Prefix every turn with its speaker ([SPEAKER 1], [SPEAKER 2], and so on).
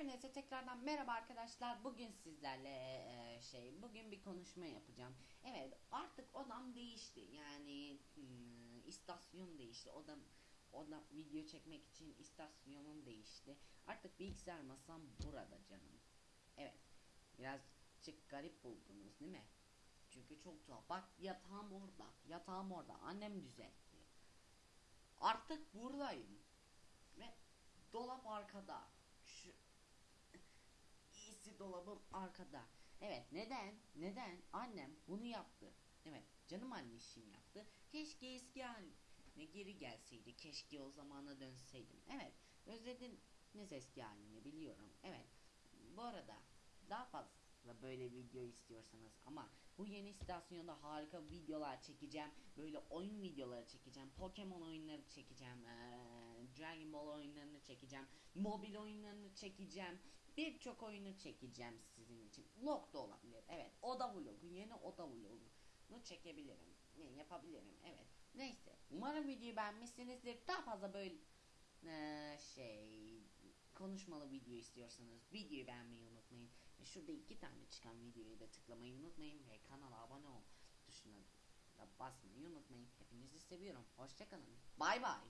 [SPEAKER 1] Hepinize tekrardan merhaba arkadaşlar. Bugün sizlerle e, şey bugün bir konuşma yapacağım. Evet artık odam değişti. Yani hmm, istasyon değişti. Odam odam video çekmek için istasyonum değişti. Artık bilgisayar masam burada canım. Evet. Birazcık garip buldunuz değil mi? Çünkü çok tuhaf. Bak yatağım orada. Yatağım orada. Annem düzeltti. Artık buradayım. Ve dolap arkada. Dolabım arkada. Evet neden? Neden? Annem bunu yaptı. Evet canım anneşim yaptı. Keşke eski haline geri gelseydi. Keşke o zamana dönseydim. Evet özlediniz eski halini biliyorum. Evet bu arada daha fazla böyle video istiyorsanız ama bu yeni istasyonda harika videolar çekeceğim. Böyle oyun videoları çekeceğim. Pokemon oyunları çekeceğim. eee, Dragon Ball oyunlarını çekeceğim. Mobil oyunlarını çekeceğim. Birçok oyunu çekeceğim sizin için. Vlog da olabilir. Evet. Oda vlogu. Yeni oda vlogunu çekebilirim. Ne yapabilirim. Evet. Neyse. Umarım videoyu beğenmişsinizdir. Daha fazla böyle eee, şey konuşmalı video istiyorsanız videoyu beğenmeyi unutmayın. Ve şurada iki tane çıkan videoyu da tıklamayı unutmayın ve kanala abone ol tuşuna da basmayı unutmayın. Hepinizi seviyorum. Hoşçakalın. Bay bay.